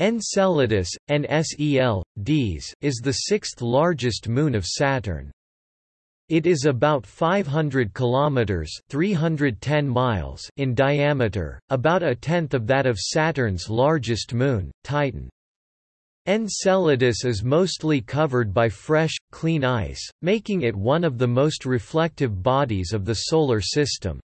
Enceladus, NSEL, Ds, is the sixth largest moon of Saturn. It is about 500 kilometers (310 miles) in diameter, about a tenth of that of Saturn's largest moon, Titan. Enceladus is mostly covered by fresh, clean ice, making it one of the most reflective bodies of the solar system.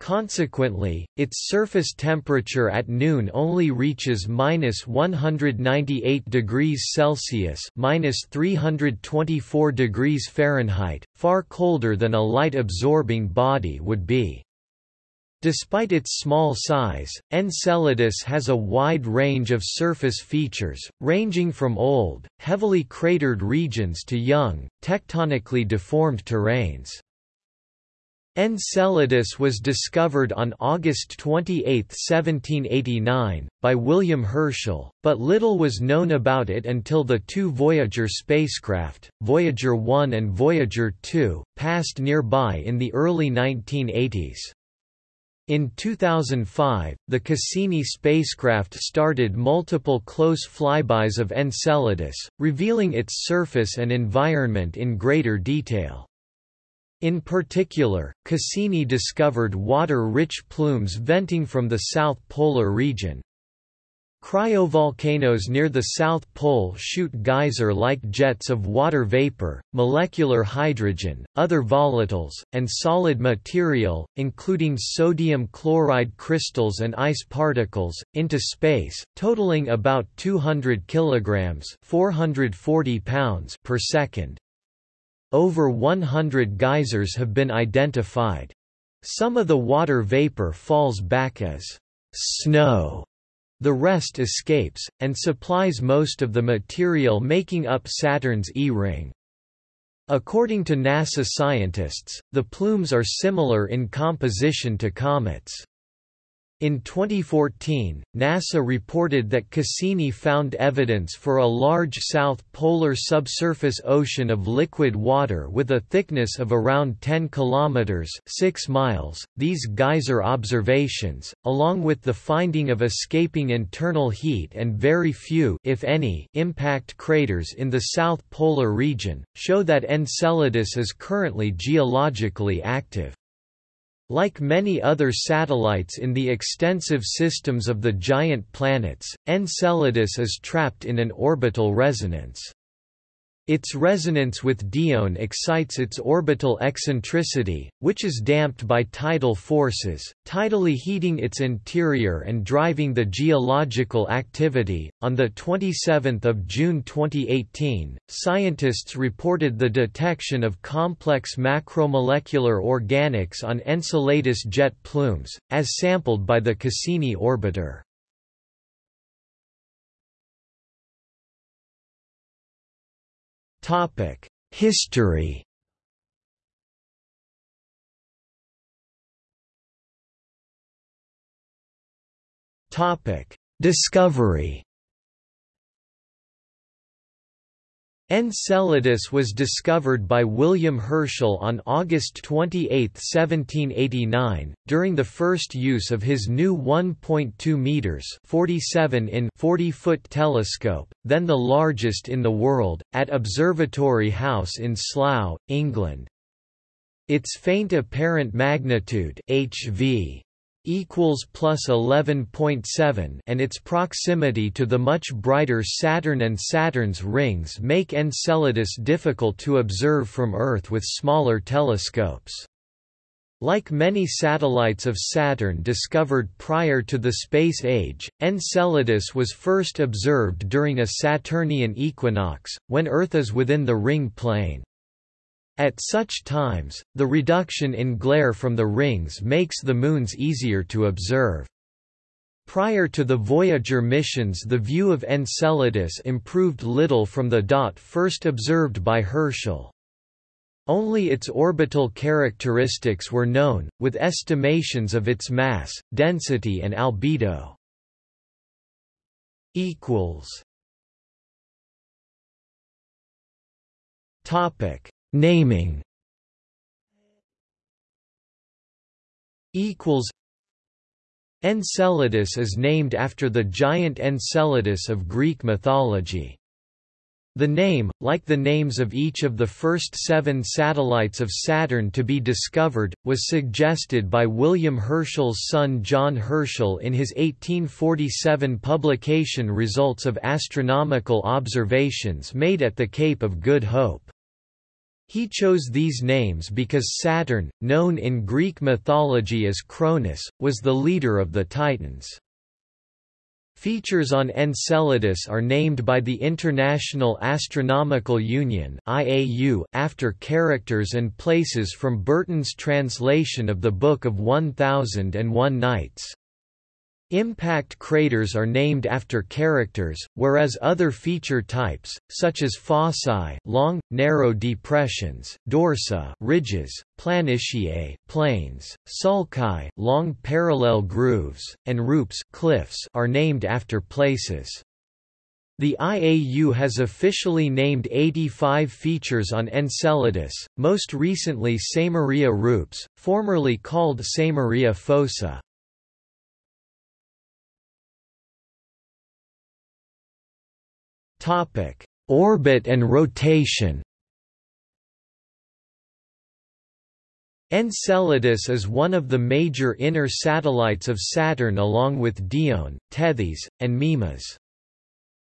Consequently, its surface temperature at noon only reaches minus 198 degrees Celsius minus 324 degrees Fahrenheit, far colder than a light-absorbing body would be. Despite its small size, Enceladus has a wide range of surface features, ranging from old, heavily cratered regions to young, tectonically deformed terrains. Enceladus was discovered on August 28, 1789, by William Herschel, but little was known about it until the two Voyager spacecraft, Voyager 1 and Voyager 2, passed nearby in the early 1980s. In 2005, the Cassini spacecraft started multiple close flybys of Enceladus, revealing its surface and environment in greater detail. In particular, Cassini discovered water-rich plumes venting from the South Polar region. Cryovolcanoes near the South Pole shoot geyser-like jets of water vapor, molecular hydrogen, other volatiles, and solid material, including sodium chloride crystals and ice particles, into space, totaling about 200 kilograms (440 pounds) per second. Over 100 geysers have been identified. Some of the water vapor falls back as snow. The rest escapes, and supplies most of the material making up Saturn's E-ring. According to NASA scientists, the plumes are similar in composition to comets. In 2014, NASA reported that Cassini found evidence for a large south polar subsurface ocean of liquid water with a thickness of around 10 kilometers (6 miles). These geyser observations, along with the finding of escaping internal heat and very few, if any, impact craters in the south polar region, show that Enceladus is currently geologically active. Like many other satellites in the extensive systems of the giant planets, Enceladus is trapped in an orbital resonance. Its resonance with Dione excites its orbital eccentricity, which is damped by tidal forces, tidally heating its interior and driving the geological activity. On the 27th of June 2018, scientists reported the detection of complex macromolecular organics on Enceladus jet plumes, as sampled by the Cassini orbiter. Topic: History. Topic: Discovery. Enceladus was discovered by William Herschel on August 28, 1789, during the first use of his new 1.2 meters (47 in 40-foot) telescope, then the largest in the world, at Observatory House in Slough, England. Its faint apparent magnitude (HV) equals plus 11.7 and its proximity to the much brighter Saturn and Saturn's rings make Enceladus difficult to observe from Earth with smaller telescopes. Like many satellites of Saturn discovered prior to the space age, Enceladus was first observed during a Saturnian equinox, when Earth is within the ring plane. At such times, the reduction in glare from the rings makes the moons easier to observe. Prior to the Voyager missions the view of Enceladus improved little from the dot first observed by Herschel. Only its orbital characteristics were known, with estimations of its mass, density and albedo. Topic Naming equals Enceladus is named after the giant Enceladus of Greek mythology. The name, like the names of each of the first seven satellites of Saturn to be discovered, was suggested by William Herschel's son John Herschel in his 1847 publication Results of Astronomical Observations made at the Cape of Good Hope. He chose these names because Saturn, known in Greek mythology as Cronus, was the leader of the Titans. Features on Enceladus are named by the International Astronomical Union (IAU) after characters and places from Burton's translation of the Book of 1001 Nights. Impact craters are named after characters, whereas other feature types, such as fossae long, narrow depressions, dorsa ridges, planitiae plains, sulci long parallel grooves, and rupes cliffs are named after places. The IAU has officially named 85 features on Enceladus, most recently Samaria Rupes, formerly called Samaria fossa. Topic: Orbit and rotation. Enceladus is one of the major inner satellites of Saturn along with Dione, Tethys, and Mimas.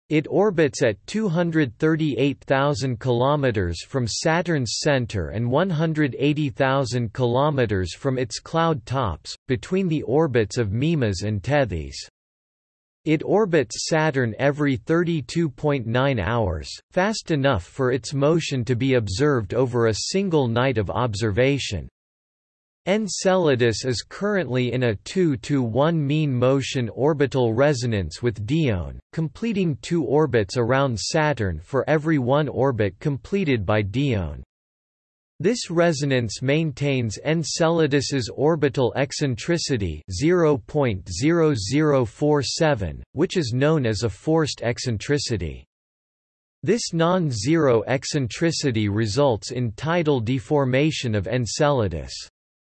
It orbits at 238,000 km from Saturn's center and 180,000 km from its cloud tops, between the orbits of Mimas and Tethys. It orbits Saturn every 32.9 hours, fast enough for its motion to be observed over a single night of observation. Enceladus is currently in a 2 to 1 mean motion orbital resonance with Dione, completing two orbits around Saturn for every one orbit completed by Dione. This resonance maintains Enceladus's orbital eccentricity 0.0047, which is known as a forced eccentricity. This non-zero eccentricity results in tidal deformation of Enceladus.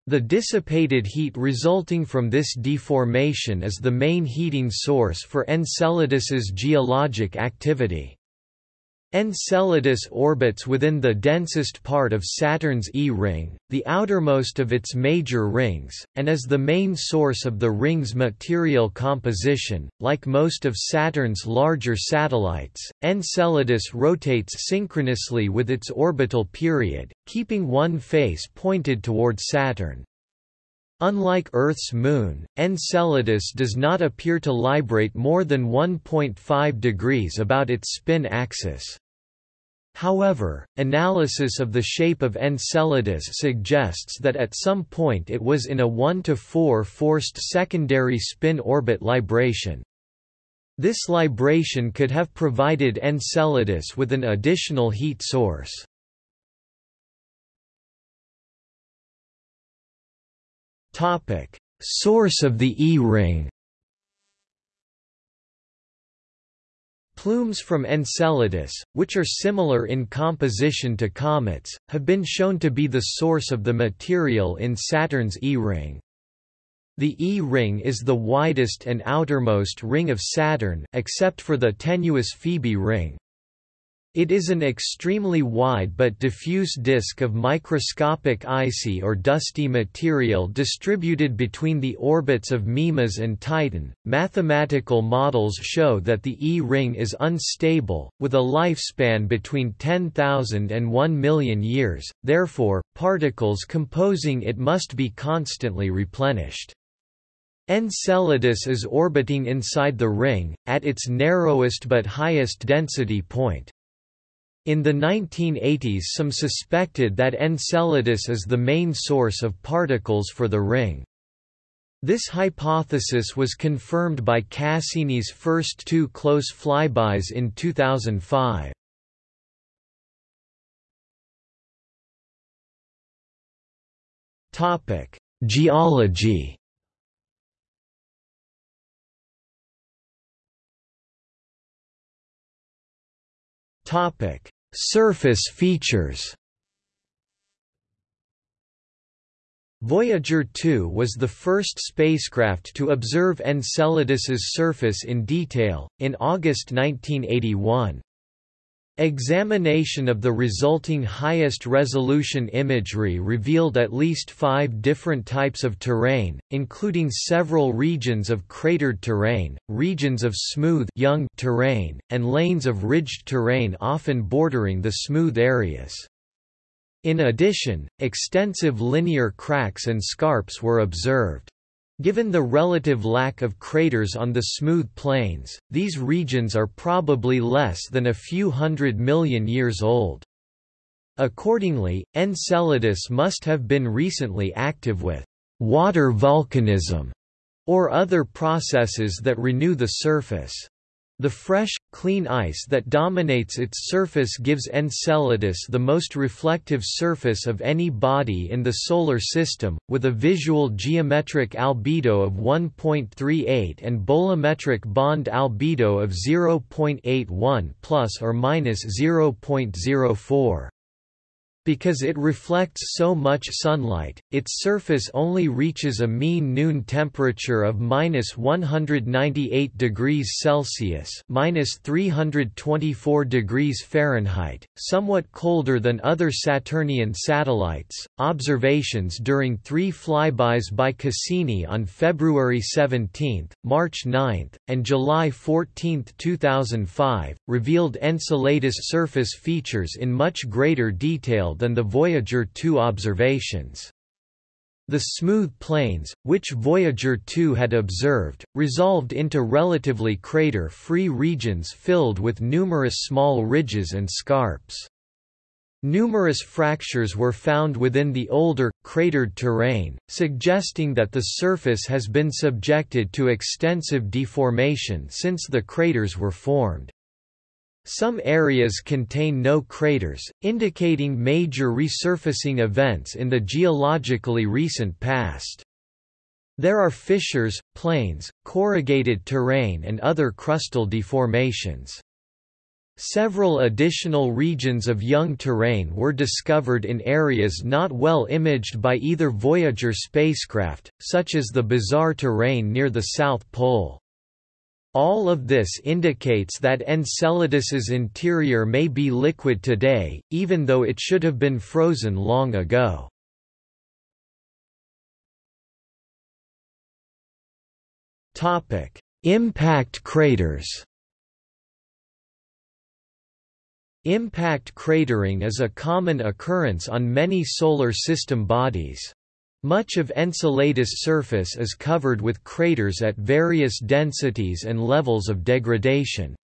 The dissipated heat resulting from this deformation is the main heating source for Enceladus's geologic activity. Enceladus orbits within the densest part of Saturn's E-ring, the outermost of its major rings, and is the main source of the ring's material composition. Like most of Saturn's larger satellites, Enceladus rotates synchronously with its orbital period, keeping one face pointed toward Saturn. Unlike Earth's moon, Enceladus does not appear to librate more than 1.5 degrees about its spin axis. However, analysis of the shape of Enceladus suggests that at some point it was in a 1 to 4 forced secondary spin orbit libration. This libration could have provided Enceladus with an additional heat source. Source of the E-ring. Plumes from Enceladus, which are similar in composition to comets, have been shown to be the source of the material in Saturn's E-ring. The E-ring is the widest and outermost ring of Saturn except for the tenuous Phoebe ring. It is an extremely wide but diffuse disk of microscopic icy or dusty material distributed between the orbits of Mimas and Titan. Mathematical models show that the E ring is unstable, with a lifespan between 10,000 and 1 million years, therefore, particles composing it must be constantly replenished. Enceladus is orbiting inside the ring, at its narrowest but highest density point. In the 1980s some suspected that Enceladus is the main source of particles for the ring. This hypothesis was confirmed by Cassini's first two close flybys in 2005. Topic: Geology Topic: Surface features Voyager 2 was the first spacecraft to observe Enceladus's surface in detail, in August 1981. Examination of the resulting highest resolution imagery revealed at least five different types of terrain, including several regions of cratered terrain, regions of smooth young terrain, and lanes of ridged terrain often bordering the smooth areas. In addition, extensive linear cracks and scarps were observed. Given the relative lack of craters on the smooth plains, these regions are probably less than a few hundred million years old. Accordingly, Enceladus must have been recently active with water volcanism or other processes that renew the surface. The fresh, clean ice that dominates its surface gives Enceladus the most reflective surface of any body in the Solar System, with a visual geometric albedo of 1.38 and bolometric bond albedo of 0.81 plus or minus 0.04. Because it reflects so much sunlight, its surface only reaches a mean noon temperature of minus 198 degrees Celsius minus 324 degrees Fahrenheit, somewhat colder than other Saturnian satellites. Observations during three flybys by Cassini on February 17, March 9, and July 14, 2005, revealed Enceladus surface features in much greater detail than the Voyager 2 observations. The smooth plains, which Voyager 2 had observed, resolved into relatively crater-free regions filled with numerous small ridges and scarps. Numerous fractures were found within the older, cratered terrain, suggesting that the surface has been subjected to extensive deformation since the craters were formed. Some areas contain no craters, indicating major resurfacing events in the geologically recent past. There are fissures, plains, corrugated terrain and other crustal deformations. Several additional regions of young terrain were discovered in areas not well imaged by either Voyager spacecraft, such as the bizarre terrain near the South Pole. All of this indicates that Enceladus's interior may be liquid today, even though it should have been frozen long ago. Topic: Impact craters Impact cratering is a common occurrence on many Solar System bodies. Much of Enceladus' surface is covered with craters at various densities and levels of degradation.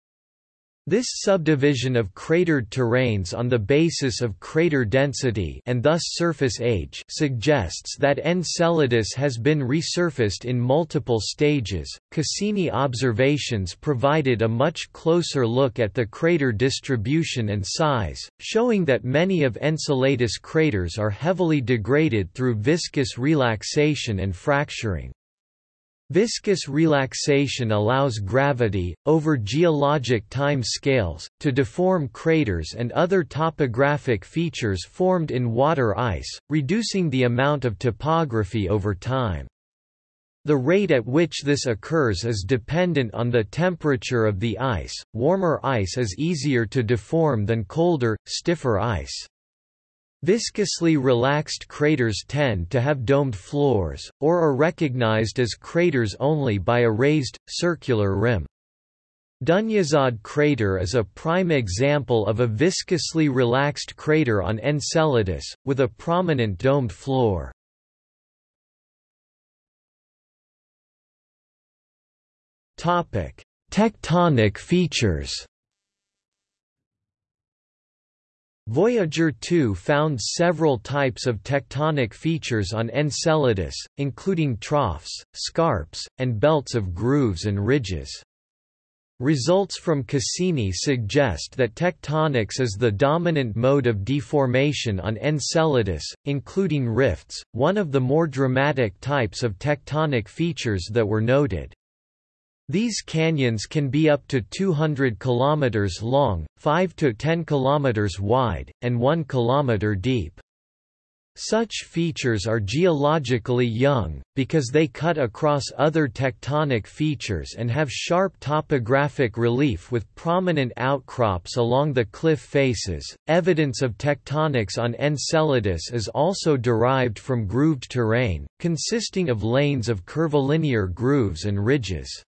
This subdivision of cratered terrains on the basis of crater density and thus surface age suggests that Enceladus has been resurfaced in multiple stages. Cassini observations provided a much closer look at the crater distribution and size, showing that many of Enceladus craters are heavily degraded through viscous relaxation and fracturing. Viscous relaxation allows gravity, over geologic time scales, to deform craters and other topographic features formed in water ice, reducing the amount of topography over time. The rate at which this occurs is dependent on the temperature of the ice, warmer ice is easier to deform than colder, stiffer ice. Viscously relaxed craters tend to have domed floors, or are recognized as craters only by a raised, circular rim. Dunyazad crater is a prime example of a viscously relaxed crater on Enceladus, with a prominent domed floor. Tectonic features Voyager 2 found several types of tectonic features on Enceladus, including troughs, scarps, and belts of grooves and ridges. Results from Cassini suggest that tectonics is the dominant mode of deformation on Enceladus, including rifts, one of the more dramatic types of tectonic features that were noted. These canyons can be up to 200 km long, 5 to 10 km wide, and 1 km deep. Such features are geologically young, because they cut across other tectonic features and have sharp topographic relief with prominent outcrops along the cliff faces. Evidence of tectonics on Enceladus is also derived from grooved terrain, consisting of lanes of curvilinear grooves and ridges.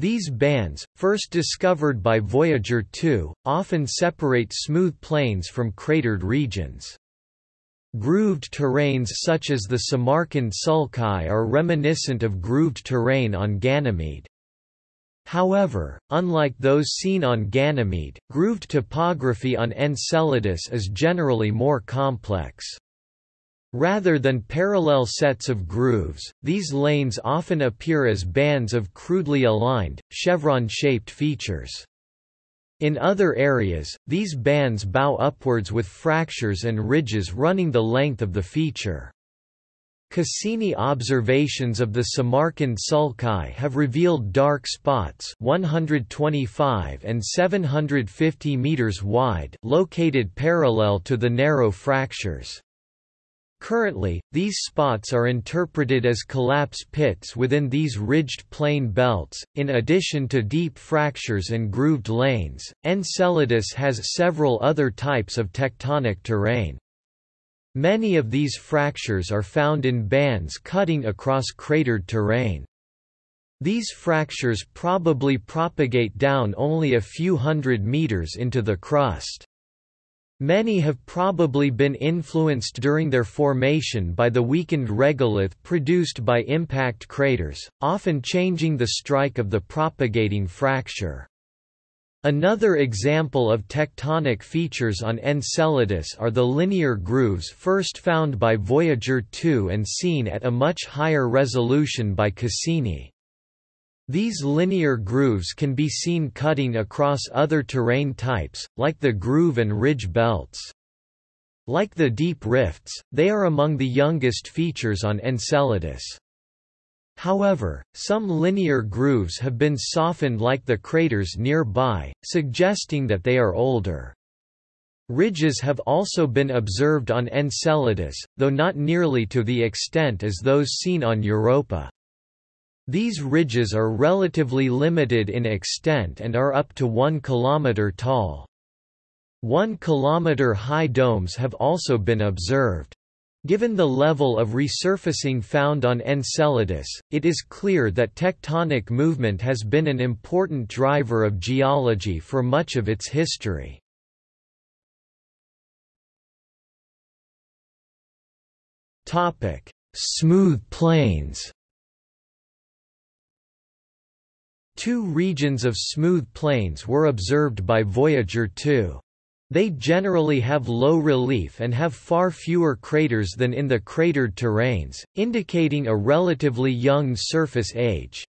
These bands, first discovered by Voyager 2, often separate smooth plains from cratered regions. Grooved terrains such as the Samarkand Sulci are reminiscent of grooved terrain on Ganymede. However, unlike those seen on Ganymede, grooved topography on Enceladus is generally more complex. Rather than parallel sets of grooves, these lanes often appear as bands of crudely aligned, chevron-shaped features. In other areas, these bands bow upwards with fractures and ridges running the length of the feature. Cassini observations of the Samarkand Sulci have revealed dark spots 125 and 750 meters wide located parallel to the narrow fractures. Currently, these spots are interpreted as collapse pits within these ridged plain belts. In addition to deep fractures and grooved lanes, Enceladus has several other types of tectonic terrain. Many of these fractures are found in bands cutting across cratered terrain. These fractures probably propagate down only a few hundred meters into the crust. Many have probably been influenced during their formation by the weakened regolith produced by impact craters, often changing the strike of the propagating fracture. Another example of tectonic features on Enceladus are the linear grooves first found by Voyager 2 and seen at a much higher resolution by Cassini. These linear grooves can be seen cutting across other terrain types, like the groove and ridge belts. Like the deep rifts, they are among the youngest features on Enceladus. However, some linear grooves have been softened like the craters nearby, suggesting that they are older. Ridges have also been observed on Enceladus, though not nearly to the extent as those seen on Europa. These ridges are relatively limited in extent and are up to 1 km tall. 1 km high domes have also been observed. Given the level of resurfacing found on Enceladus, it is clear that tectonic movement has been an important driver of geology for much of its history. Smooth plains Two regions of smooth plains were observed by Voyager 2. They generally have low relief and have far fewer craters than in the cratered terrains, indicating a relatively young surface age.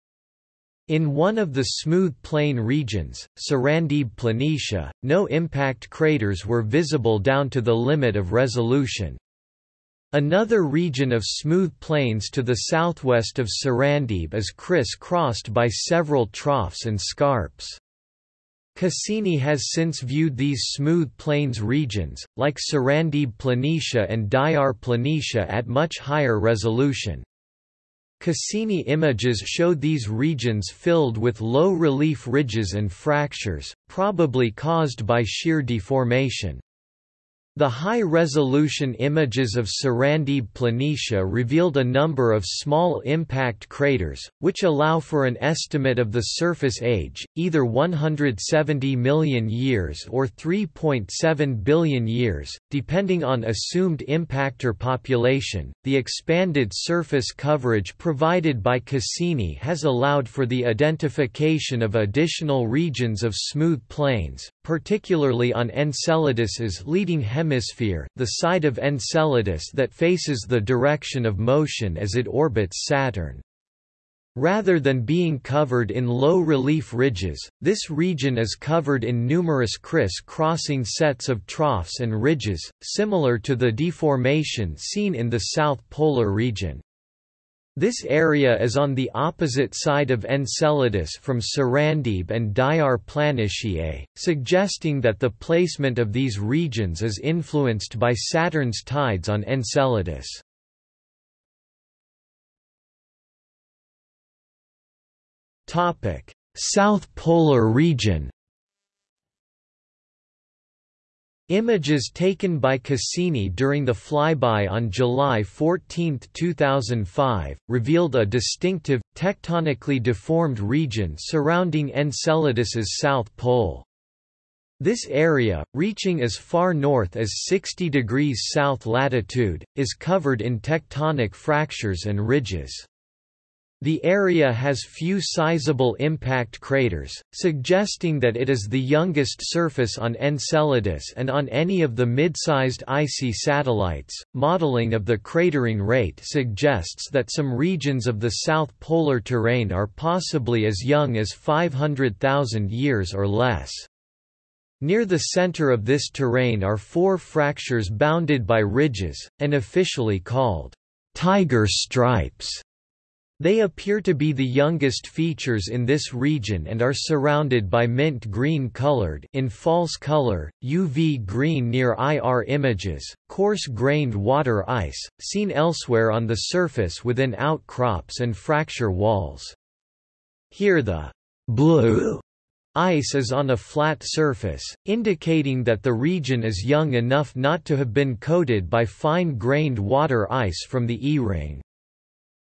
In one of the smooth plain regions, Sarandib Planitia, no impact craters were visible down to the limit of resolution. Another region of smooth plains to the southwest of Sarandib is criss-crossed by several troughs and scarps. Cassini has since viewed these smooth plains regions, like Sarandib Planitia and Diyar Planitia at much higher resolution. Cassini images showed these regions filled with low-relief ridges and fractures, probably caused by shear deformation. The high-resolution images of Sarandib Planitia revealed a number of small impact craters, which allow for an estimate of the surface age, either 170 million years or 3.7 billion years, depending on assumed impactor population. The expanded surface coverage provided by Cassini has allowed for the identification of additional regions of smooth plains, particularly on Enceladus's leading hemisphere, the side of Enceladus that faces the direction of motion as it orbits Saturn. Rather than being covered in low-relief ridges, this region is covered in numerous criss-crossing sets of troughs and ridges, similar to the deformation seen in the south polar region. This area is on the opposite side of Enceladus from Sarandib and Diyar Planitia, suggesting that the placement of these regions is influenced by Saturn's tides on Enceladus. South Polar region Images taken by Cassini during the flyby on July 14, 2005, revealed a distinctive, tectonically deformed region surrounding Enceladus's south pole. This area, reaching as far north as 60 degrees south latitude, is covered in tectonic fractures and ridges. The area has few sizable impact craters, suggesting that it is the youngest surface on Enceladus and on any of the mid-sized icy satellites. Modeling of the cratering rate suggests that some regions of the south polar terrain are possibly as young as 500,000 years or less. Near the center of this terrain are four fractures bounded by ridges, and officially called tiger stripes. They appear to be the youngest features in this region and are surrounded by mint green colored in false color, UV green near IR images, coarse-grained water ice, seen elsewhere on the surface within outcrops and fracture walls. Here the blue ice is on a flat surface, indicating that the region is young enough not to have been coated by fine-grained water ice from the E-ring.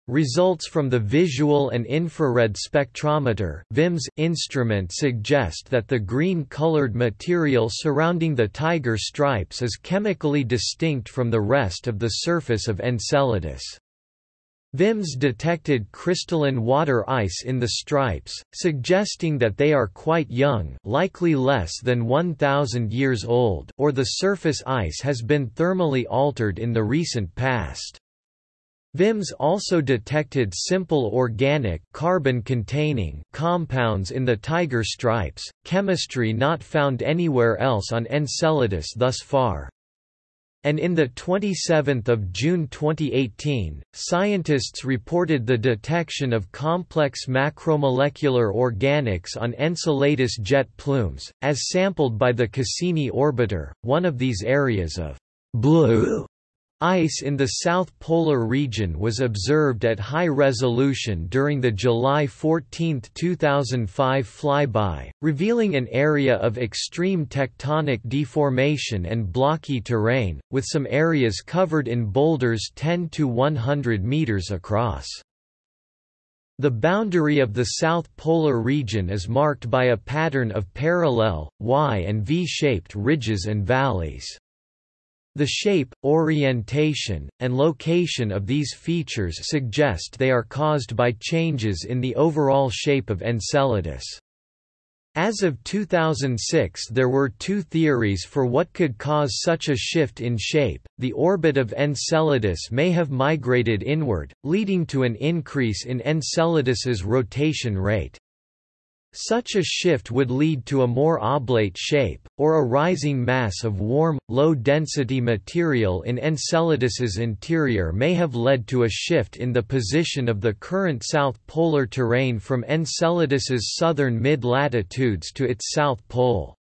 Results from the Visual and Infrared Spectrometer VIMS instrument suggest that the green-colored material surrounding the tiger stripes is chemically distinct from the rest of the surface of Enceladus. VIMS detected crystalline water ice in the stripes, suggesting that they are quite young likely less than 1,000 years old or the surface ice has been thermally altered in the recent past. VIMS also detected simple organic carbon-containing compounds in the tiger stripes, chemistry not found anywhere else on Enceladus thus far. And in the 27 June 2018, scientists reported the detection of complex macromolecular organics on Enceladus jet plumes, as sampled by the Cassini orbiter, one of these areas of blue Ice in the South Polar region was observed at high resolution during the July 14, 2005 flyby, revealing an area of extreme tectonic deformation and blocky terrain, with some areas covered in boulders 10 to 100 meters across. The boundary of the South Polar region is marked by a pattern of parallel, Y and V-shaped ridges and valleys. The shape, orientation, and location of these features suggest they are caused by changes in the overall shape of Enceladus. As of 2006 there were two theories for what could cause such a shift in shape, the orbit of Enceladus may have migrated inward, leading to an increase in Enceladus's rotation rate. Such a shift would lead to a more oblate shape, or a rising mass of warm, low-density material in Enceladus's interior may have led to a shift in the position of the current south polar terrain from Enceladus's southern mid-latitudes to its south pole.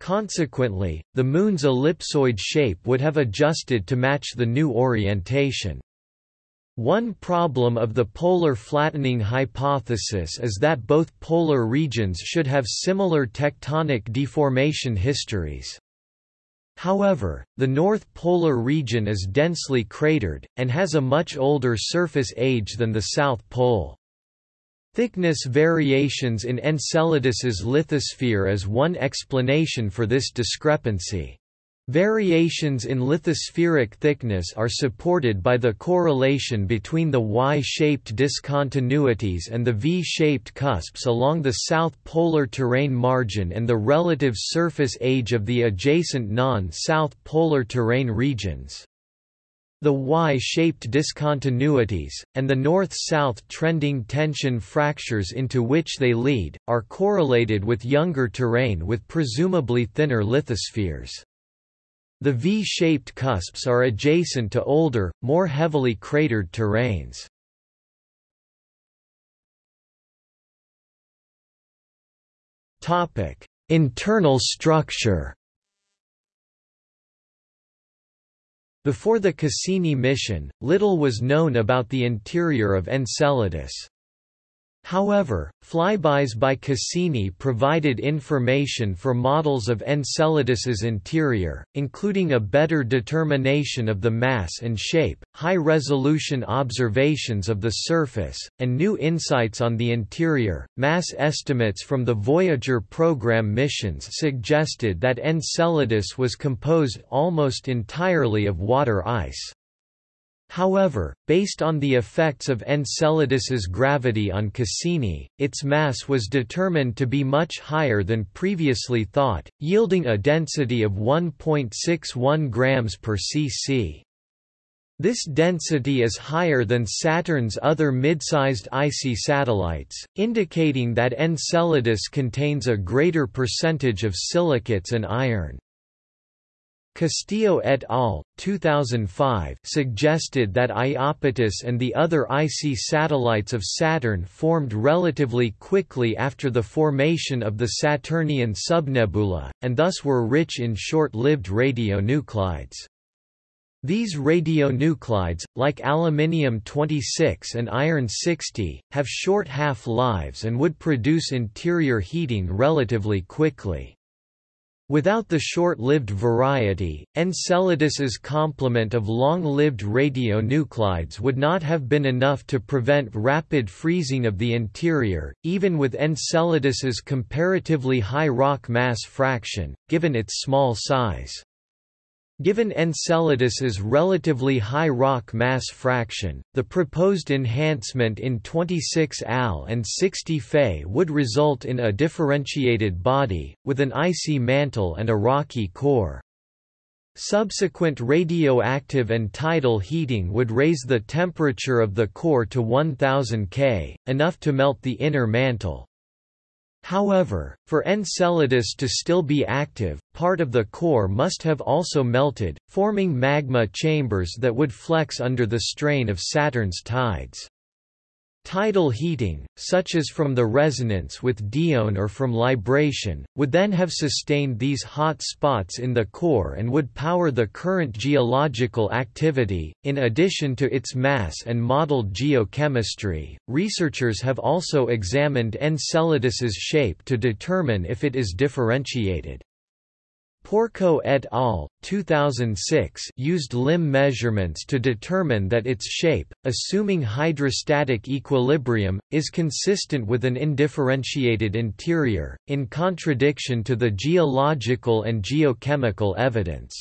Consequently, the Moon's ellipsoid shape would have adjusted to match the new orientation. One problem of the polar flattening hypothesis is that both polar regions should have similar tectonic deformation histories. However, the North Polar region is densely cratered, and has a much older surface age than the South Pole. Thickness variations in Enceladus's lithosphere is one explanation for this discrepancy. Variations in lithospheric thickness are supported by the correlation between the Y-shaped discontinuities and the V-shaped cusps along the south polar terrain margin and the relative surface age of the adjacent non-south polar terrain regions. The Y-shaped discontinuities, and the north-south trending tension fractures into which they lead, are correlated with younger terrain with presumably thinner lithospheres. The V-shaped cusps are adjacent to older, more heavily cratered terrains. Topic: Internal structure. Before the Cassini mission, little was known about the interior of Enceladus. However, flybys by Cassini provided information for models of Enceladus's interior, including a better determination of the mass and shape, high-resolution observations of the surface, and new insights on the interior. Mass estimates from the Voyager program missions suggested that Enceladus was composed almost entirely of water ice. However, based on the effects of Enceladus's gravity on Cassini, its mass was determined to be much higher than previously thought, yielding a density of 1.61 grams per cc. This density is higher than Saturn's other mid-sized icy satellites, indicating that Enceladus contains a greater percentage of silicates and iron. Castillo et al. 2005 suggested that Iapetus and the other icy satellites of Saturn formed relatively quickly after the formation of the Saturnian subnebula, and thus were rich in short-lived radionuclides. These radionuclides, like aluminium-26 and iron-60, have short half-lives and would produce interior heating relatively quickly. Without the short-lived variety, Enceladus's complement of long-lived radionuclides would not have been enough to prevent rapid freezing of the interior, even with Enceladus's comparatively high rock mass fraction, given its small size. Given Enceladus's relatively high rock mass fraction, the proposed enhancement in 26 Al and 60 Fe would result in a differentiated body, with an icy mantle and a rocky core. Subsequent radioactive and tidal heating would raise the temperature of the core to 1000 K, enough to melt the inner mantle. However, for Enceladus to still be active, part of the core must have also melted, forming magma chambers that would flex under the strain of Saturn's tides. Tidal heating, such as from the resonance with dione or from libration, would then have sustained these hot spots in the core and would power the current geological activity. In addition to its mass and modeled geochemistry, researchers have also examined Enceladus's shape to determine if it is differentiated. Porco et al. 2006 used limb measurements to determine that its shape, assuming hydrostatic equilibrium, is consistent with an undifferentiated interior, in contradiction to the geological and geochemical evidence.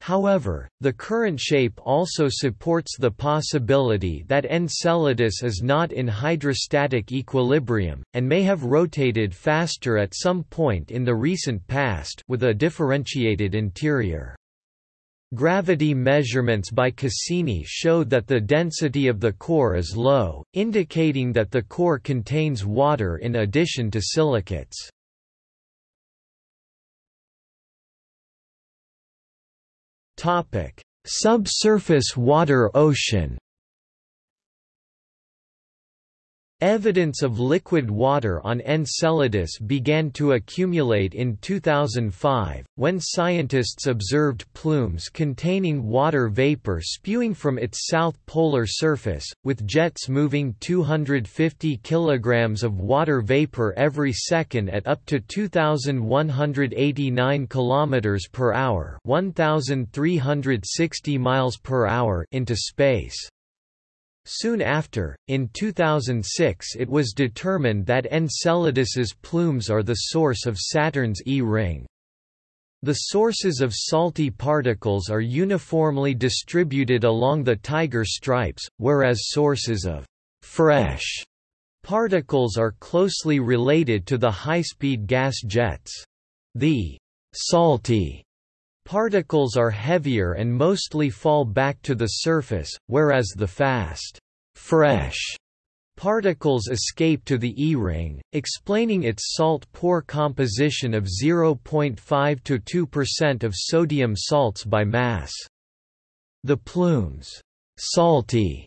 However, the current shape also supports the possibility that Enceladus is not in hydrostatic equilibrium, and may have rotated faster at some point in the recent past with a differentiated interior. Gravity measurements by Cassini showed that the density of the core is low, indicating that the core contains water in addition to silicates. Subsurface water ocean Evidence of liquid water on Enceladus began to accumulate in 2005, when scientists observed plumes containing water vapor spewing from its south polar surface, with jets moving 250 kg of water vapor every second at up to 2,189 km per hour 1,360 miles per hour into space. Soon after, in 2006 it was determined that Enceladus's plumes are the source of Saturn's E-ring. The sources of salty particles are uniformly distributed along the Tiger stripes, whereas sources of fresh particles are closely related to the high-speed gas jets. The salty Particles are heavier and mostly fall back to the surface, whereas the fast, fresh particles escape to the E-ring, explaining its salt-poor composition of 0.5 to 2% of sodium salts by mass. The plume's salty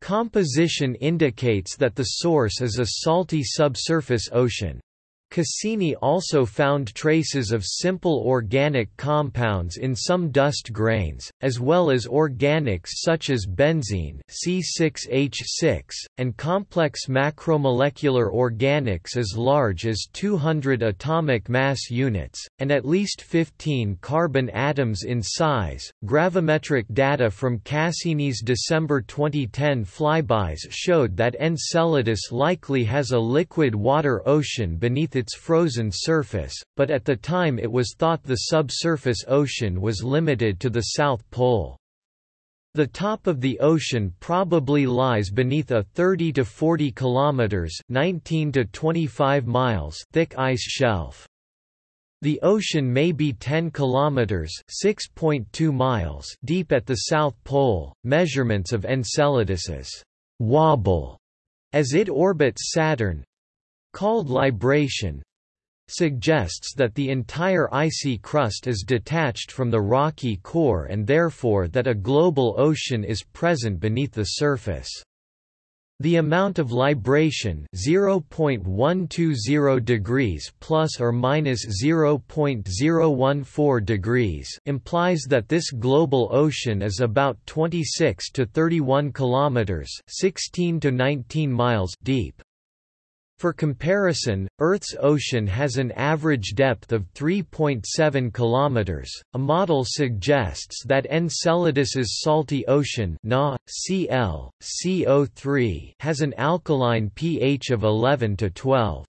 composition indicates that the source is a salty subsurface ocean. Cassini also found traces of simple organic compounds in some dust grains, as well as organics such as benzene C6H6, and complex macromolecular organics as large as 200 atomic mass units, and at least 15 carbon atoms in size. Gravimetric data from Cassini's December 2010 flybys showed that Enceladus likely has a liquid water ocean beneath its frozen surface, but at the time it was thought the subsurface ocean was limited to the South Pole. The top of the ocean probably lies beneath a 30 to 40 kilometers (19 to 25 miles) thick ice shelf. The ocean may be 10 kilometers (6.2 miles) deep at the South Pole. Measurements of Enceladus's wobble as it orbits Saturn called libration suggests that the entire icy crust is detached from the rocky core and therefore that a global ocean is present beneath the surface. The amount of libration 0.120 degrees plus or minus 0.014 degrees implies that this global ocean is about 26 to 31 kilometers 16 to 19 miles deep. For comparison, Earth's ocean has an average depth of 3.7 km. A model suggests that Enceladus's salty ocean Na, Cl, CO3 has an alkaline pH of 11 to 12.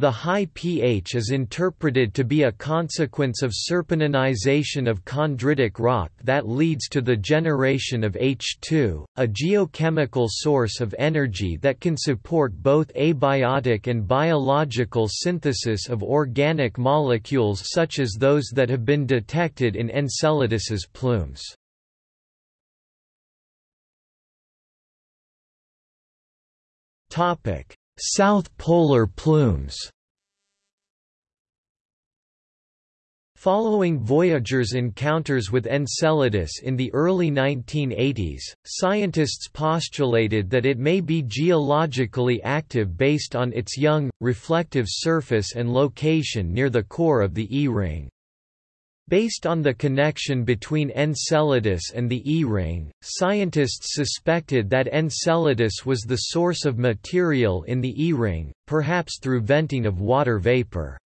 The high pH is interpreted to be a consequence of serpentinization of chondritic rock that leads to the generation of H2, a geochemical source of energy that can support both abiotic and biological synthesis of organic molecules such as those that have been detected in Enceladus's plumes. Topic: South polar plumes Following Voyager's encounters with Enceladus in the early 1980s, scientists postulated that it may be geologically active based on its young, reflective surface and location near the core of the E-ring. Based on the connection between Enceladus and the E-ring, scientists suspected that Enceladus was the source of material in the E-ring, perhaps through venting of water vapor.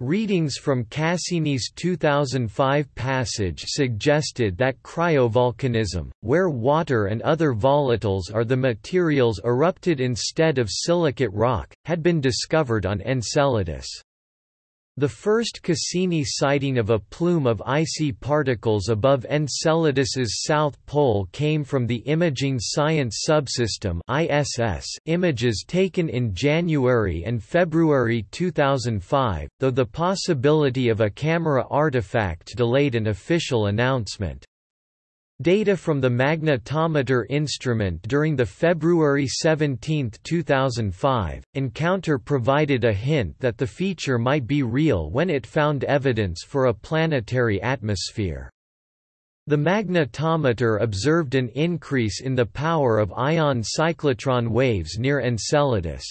Readings from Cassini's 2005 passage suggested that cryovolcanism, where water and other volatiles are the materials erupted instead of silicate rock, had been discovered on Enceladus. The first Cassini sighting of a plume of icy particles above Enceladus's south pole came from the Imaging Science Subsystem (ISS) images taken in January and February 2005, though the possibility of a camera artifact delayed an official announcement. Data from the magnetometer instrument during the February 17, 2005, encounter provided a hint that the feature might be real when it found evidence for a planetary atmosphere. The magnetometer observed an increase in the power of ion cyclotron waves near Enceladus.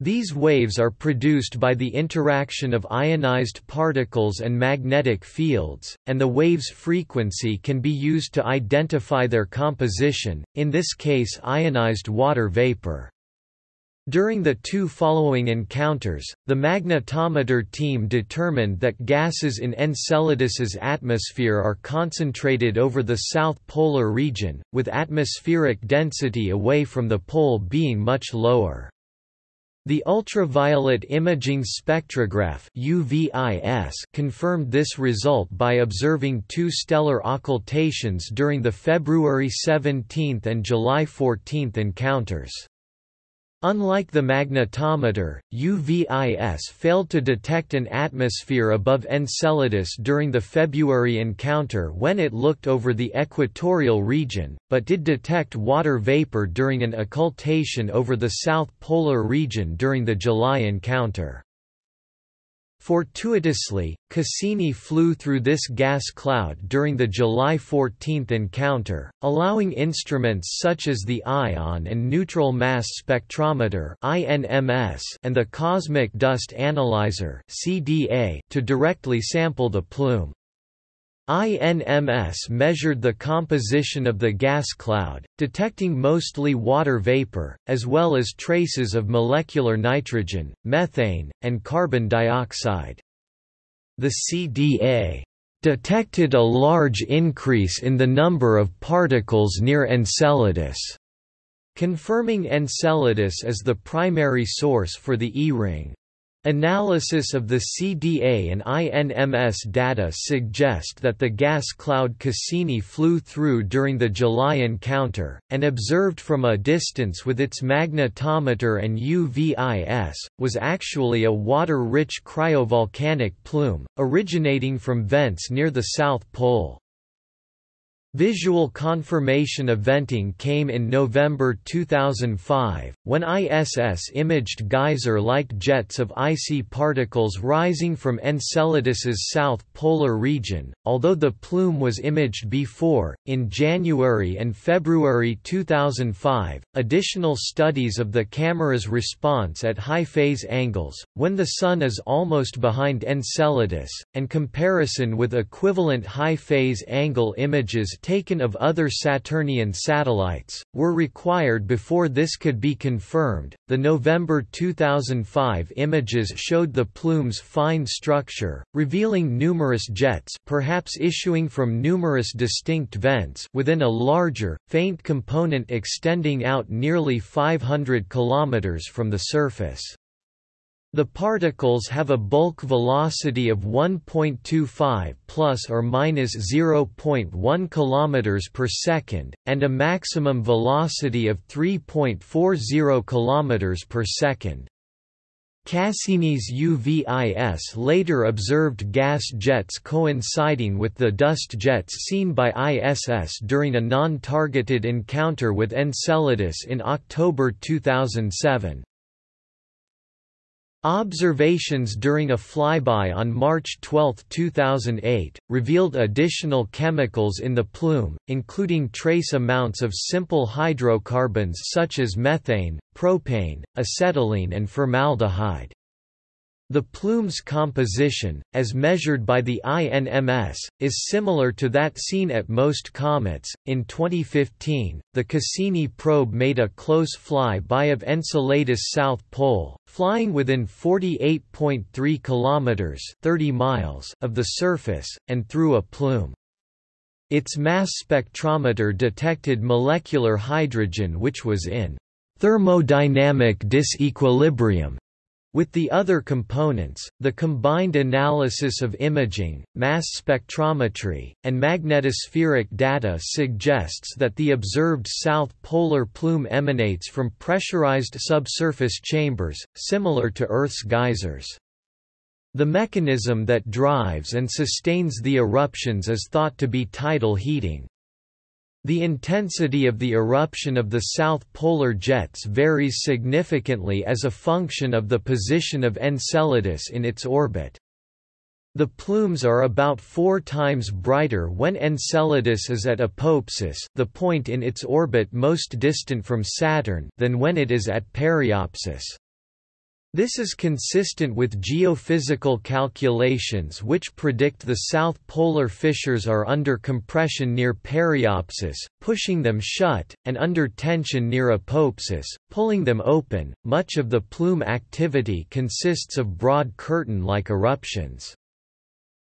These waves are produced by the interaction of ionized particles and magnetic fields, and the wave's frequency can be used to identify their composition, in this case ionized water vapor. During the two following encounters, the magnetometer team determined that gases in Enceladus's atmosphere are concentrated over the south polar region, with atmospheric density away from the pole being much lower. The ultraviolet imaging spectrograph UVIS confirmed this result by observing two stellar occultations during the February 17 and July 14 encounters. Unlike the magnetometer, UVIS failed to detect an atmosphere above Enceladus during the February encounter when it looked over the equatorial region, but did detect water vapor during an occultation over the south polar region during the July encounter. Fortuitously, Cassini flew through this gas cloud during the July 14 encounter, allowing instruments such as the Ion and Neutral Mass Spectrometer and the Cosmic Dust Analyzer to directly sample the plume. INMS measured the composition of the gas cloud, detecting mostly water vapor, as well as traces of molecular nitrogen, methane, and carbon dioxide. The CDA detected a large increase in the number of particles near Enceladus, confirming Enceladus as the primary source for the E-ring. Analysis of the CDA and INMS data suggest that the gas cloud Cassini flew through during the July encounter, and observed from a distance with its magnetometer and UVIS, was actually a water-rich cryovolcanic plume, originating from vents near the South Pole. Visual confirmation of venting came in November 2005, when ISS imaged geyser-like jets of icy particles rising from Enceladus's south polar region, although the plume was imaged before. In January and February 2005, additional studies of the camera's response at high phase angles, when the Sun is almost behind Enceladus, and comparison with equivalent high phase angle images taken of other Saturnian satellites, were required before this could be confirmed. The November 2005 images showed the plume's fine structure, revealing numerous jets perhaps issuing from numerous distinct vents within a larger, faint component extending out nearly 500 km from the surface. The particles have a bulk velocity of 1.25 plus or minus 0.1 km per second and a maximum velocity of 3.40 km per second. Cassini's UVIS later observed gas jets coinciding with the dust jets seen by ISS during a non-targeted encounter with Enceladus in October 2007. Observations during a flyby on March 12, 2008, revealed additional chemicals in the plume, including trace amounts of simple hydrocarbons such as methane, propane, acetylene and formaldehyde. The plume's composition, as measured by the INMS, is similar to that seen at most comets. In 2015, the Cassini probe made a close fly-by of Enceladus' south pole, flying within 48.3 kilometers (30 miles) of the surface and through a plume. Its mass spectrometer detected molecular hydrogen which was in thermodynamic disequilibrium with the other components, the combined analysis of imaging, mass spectrometry, and magnetospheric data suggests that the observed south polar plume emanates from pressurized subsurface chambers, similar to Earth's geysers. The mechanism that drives and sustains the eruptions is thought to be tidal heating. The intensity of the eruption of the south polar jets varies significantly as a function of the position of Enceladus in its orbit. The plumes are about four times brighter when Enceladus is at apoapsis the point in its orbit most distant from Saturn than when it is at periapsis. This is consistent with geophysical calculations which predict the south polar fissures are under compression near periapsis, pushing them shut, and under tension near apoapsis, pulling them open. Much of the plume activity consists of broad curtain-like eruptions.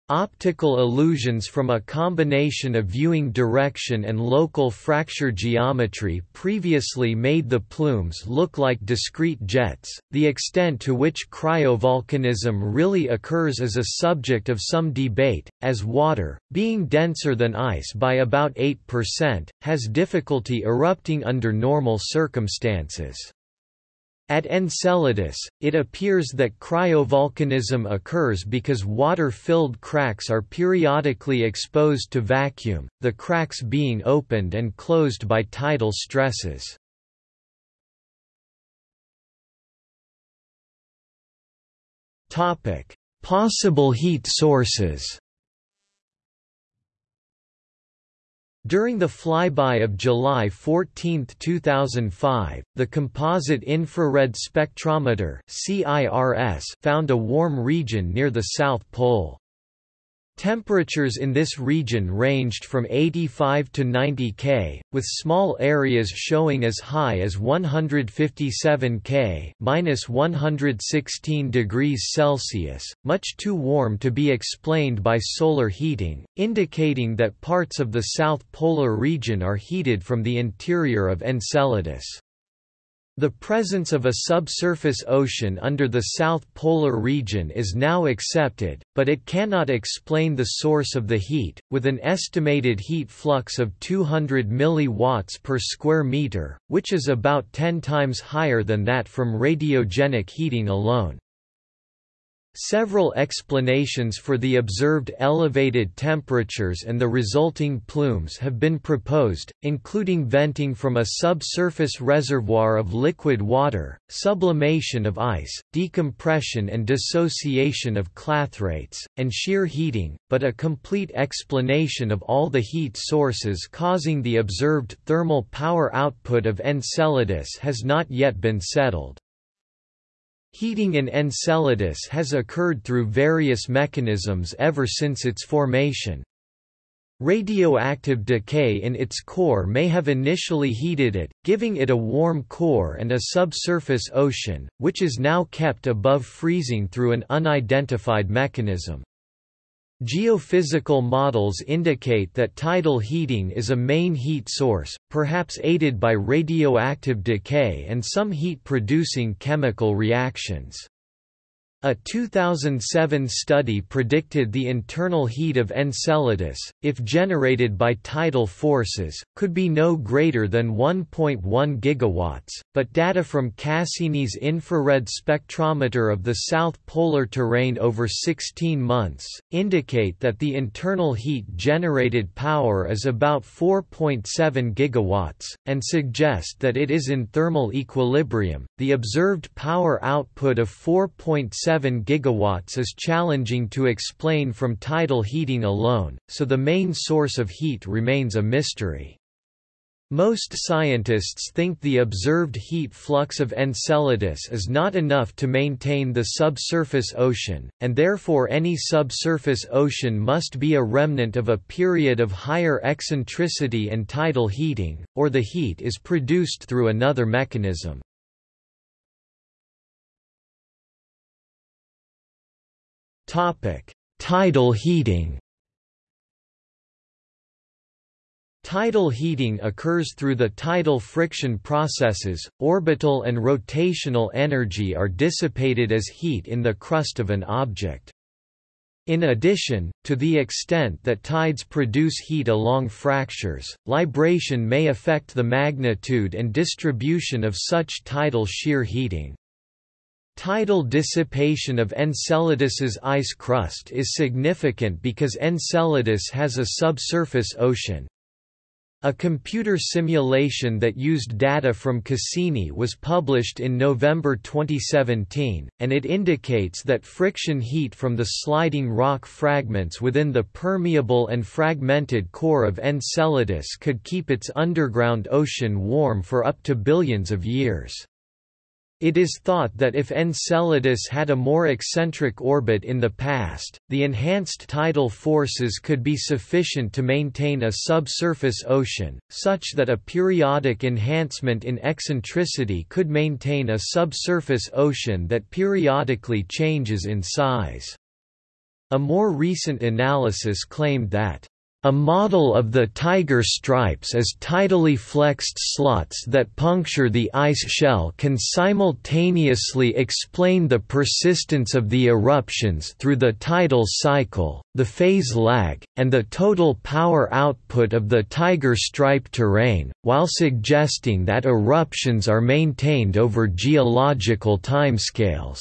Optical illusions from a combination of viewing direction and local fracture geometry previously made the plumes look like discrete jets. The extent to which cryovolcanism really occurs is a subject of some debate, as water, being denser than ice by about 8%, has difficulty erupting under normal circumstances. At Enceladus, it appears that cryovolcanism occurs because water-filled cracks are periodically exposed to vacuum, the cracks being opened and closed by tidal stresses. Possible heat sources During the flyby of July 14, 2005, the Composite Infrared Spectrometer found a warm region near the South Pole. Temperatures in this region ranged from 85 to 90 K, with small areas showing as high as 157 K minus 116 degrees Celsius, much too warm to be explained by solar heating, indicating that parts of the south polar region are heated from the interior of Enceladus. The presence of a subsurface ocean under the South Polar region is now accepted, but it cannot explain the source of the heat, with an estimated heat flux of 200 mW per square meter, which is about 10 times higher than that from radiogenic heating alone. Several explanations for the observed elevated temperatures and the resulting plumes have been proposed, including venting from a subsurface reservoir of liquid water, sublimation of ice, decompression and dissociation of clathrates, and shear heating, but a complete explanation of all the heat sources causing the observed thermal power output of Enceladus has not yet been settled. Heating in Enceladus has occurred through various mechanisms ever since its formation. Radioactive decay in its core may have initially heated it, giving it a warm core and a subsurface ocean, which is now kept above freezing through an unidentified mechanism. Geophysical models indicate that tidal heating is a main heat source, perhaps aided by radioactive decay and some heat-producing chemical reactions. A 2007 study predicted the internal heat of Enceladus, if generated by tidal forces, could be no greater than 1.1 gigawatts, but data from Cassini's infrared spectrometer of the south polar terrain over 16 months, indicate that the internal heat generated power is about 4.7 gigawatts, and suggest that it is in thermal equilibrium. The observed power output of 4.7 7 gigawatts is challenging to explain from tidal heating alone, so the main source of heat remains a mystery. Most scientists think the observed heat flux of Enceladus is not enough to maintain the subsurface ocean, and therefore any subsurface ocean must be a remnant of a period of higher eccentricity and tidal heating, or the heat is produced through another mechanism. Topic: Tidal heating. Tidal heating occurs through the tidal friction processes. Orbital and rotational energy are dissipated as heat in the crust of an object. In addition, to the extent that tides produce heat along fractures, libration may affect the magnitude and distribution of such tidal shear heating. Tidal dissipation of Enceladus's ice crust is significant because Enceladus has a subsurface ocean. A computer simulation that used data from Cassini was published in November 2017, and it indicates that friction heat from the sliding rock fragments within the permeable and fragmented core of Enceladus could keep its underground ocean warm for up to billions of years. It is thought that if Enceladus had a more eccentric orbit in the past, the enhanced tidal forces could be sufficient to maintain a subsurface ocean, such that a periodic enhancement in eccentricity could maintain a subsurface ocean that periodically changes in size. A more recent analysis claimed that a model of the tiger stripes as tidally flexed slots that puncture the ice shell can simultaneously explain the persistence of the eruptions through the tidal cycle, the phase lag, and the total power output of the tiger stripe terrain, while suggesting that eruptions are maintained over geological timescales.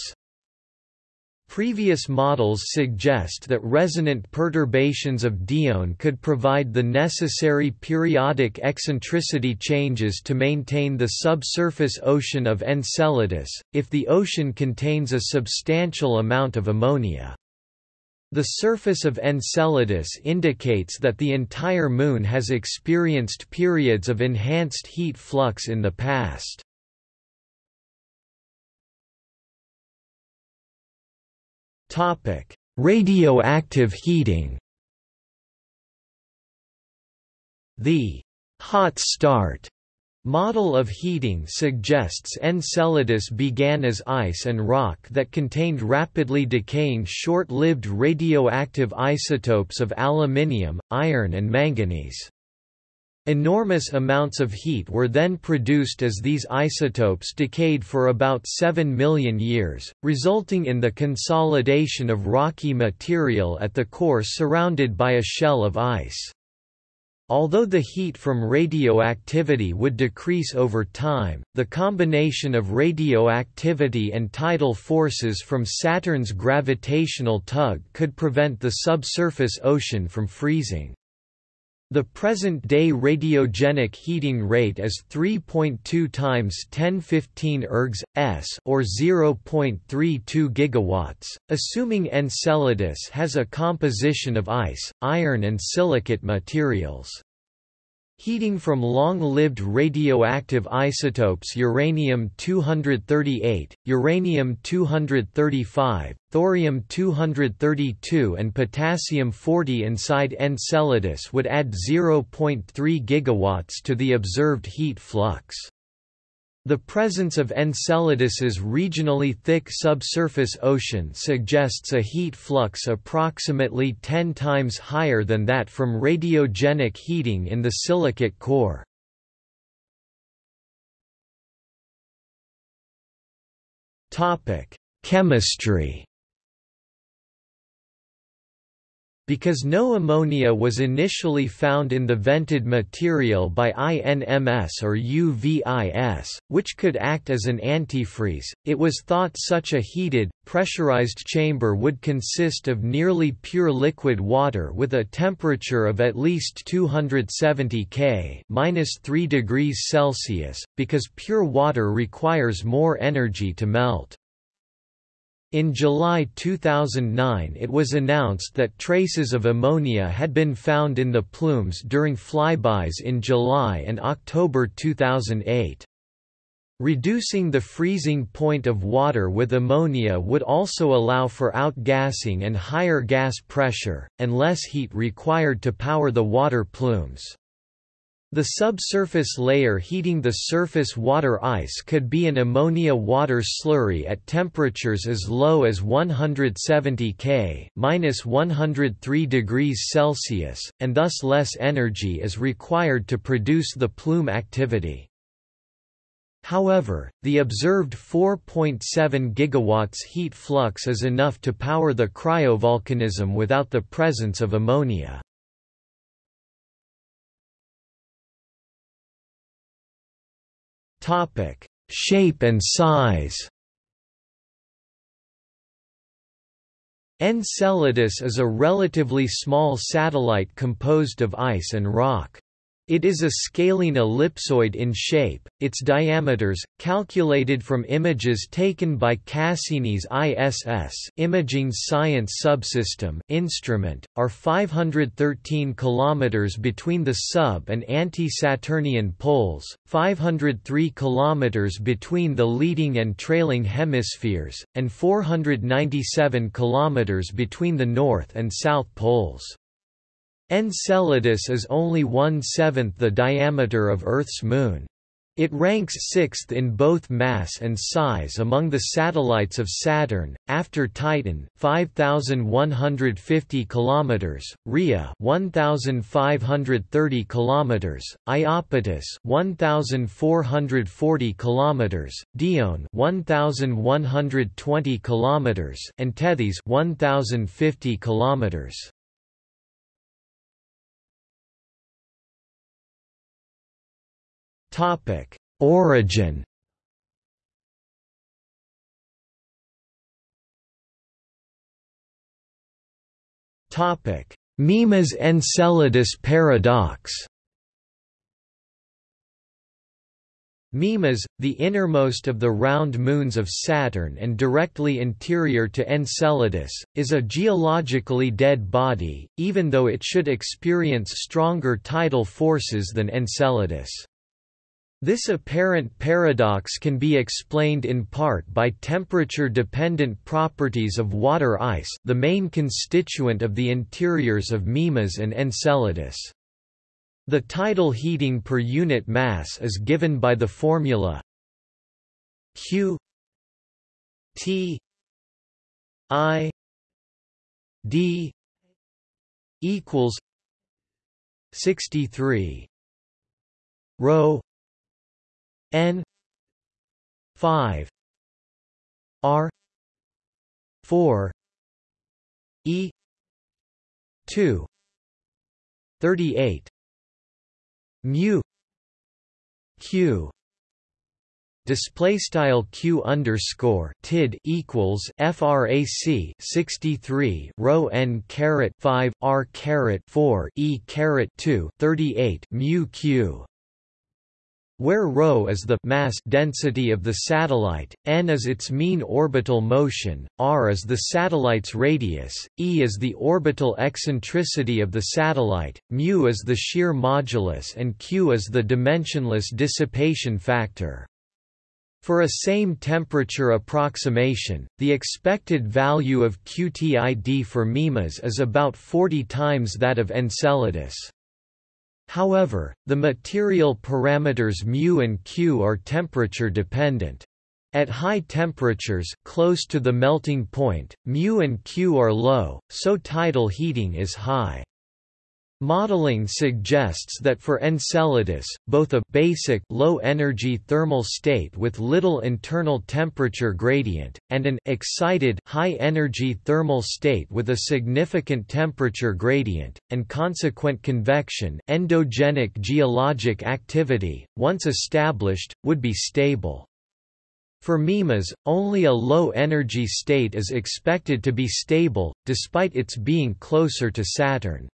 Previous models suggest that resonant perturbations of Dione could provide the necessary periodic eccentricity changes to maintain the subsurface ocean of Enceladus, if the ocean contains a substantial amount of ammonia. The surface of Enceladus indicates that the entire Moon has experienced periods of enhanced heat flux in the past. Radioactive heating The hot start Model of heating suggests Enceladus began as ice and rock that contained rapidly decaying short-lived radioactive isotopes of aluminium, iron and manganese. Enormous amounts of heat were then produced as these isotopes decayed for about 7 million years, resulting in the consolidation of rocky material at the core surrounded by a shell of ice. Although the heat from radioactivity would decrease over time, the combination of radioactivity and tidal forces from Saturn's gravitational tug could prevent the subsurface ocean from freezing. The present-day radiogenic heating rate is 3.2 times 1015 ergs s or 0.32 gigawatts, assuming Enceladus has a composition of ice, iron and silicate materials. Heating from long-lived radioactive isotopes uranium-238, uranium-235, thorium-232 and potassium-40 inside Enceladus would add 0.3 gigawatts to the observed heat flux. The presence of Enceladus's regionally thick subsurface ocean suggests a heat flux approximately 10 times higher than that from radiogenic heating in the silicate core. Chemistry Because no ammonia was initially found in the vented material by INMS or UVIS, which could act as an antifreeze, it was thought such a heated, pressurized chamber would consist of nearly pure liquid water with a temperature of at least 270 K (-3 degrees Celsius), because pure water requires more energy to melt. In July 2009 it was announced that traces of ammonia had been found in the plumes during flybys in July and October 2008. Reducing the freezing point of water with ammonia would also allow for outgassing and higher gas pressure, and less heat required to power the water plumes. The subsurface layer heating the surface water ice could be an ammonia water slurry at temperatures as low as 170 K (-103 degrees Celsius), and thus less energy is required to produce the plume activity. However, the observed 4.7 gigawatts heat flux is enough to power the cryovolcanism without the presence of ammonia. Topic: Shape and size. Enceladus is a relatively small satellite composed of ice and rock. It is a scalene ellipsoid in shape. Its diameters, calculated from images taken by Cassini's ISS Imaging Science Subsystem instrument, are 513 km between the sub and anti-Saturnian poles, 503 km between the leading and trailing hemispheres, and 497 km between the north and south poles. Enceladus is only one-seventh the diameter of Earth's Moon. It ranks sixth in both mass and size among the satellites of Saturn, after Titan 5150 kilometers, Rhea 1530 kilometers, Iapetus 1440 kilometers, Dione 1120 kilometers, and Tethys 1050 kilometers. Topic: Origin. Topic: Mimas Enceladus paradox. Mimas, the innermost of the round moons of Saturn and directly interior to Enceladus, is a geologically dead body, even though it should experience stronger tidal forces than Enceladus. This apparent paradox can be explained in part by temperature-dependent properties of water ice the main constituent of the interiors of Mimas and Enceladus. The tidal heating per unit mass is given by the formula Q T I D equals 63 rho n 5 r 4 e 2 38 mu q display style q underscore tid equals frac 63 rho n caret 5 r caret 4 e caret 2 38 mu q where ρ is the mass density of the satellite, n is its mean orbital motion, r is the satellite's radius, e is the orbital eccentricity of the satellite, mu is the shear modulus and q is the dimensionless dissipation factor. For a same temperature approximation, the expected value of QTID for MIMAS is about 40 times that of Enceladus. However, the material parameters μ and q are temperature dependent. At high temperatures close to the melting point, μ and q are low, so tidal heating is high. Modeling suggests that for Enceladus, both a basic low-energy thermal state with little internal temperature gradient, and an excited high-energy thermal state with a significant temperature gradient, and consequent convection endogenic geologic activity, once established, would be stable. For MIMAS, only a low-energy state is expected to be stable, despite its being closer to Saturn.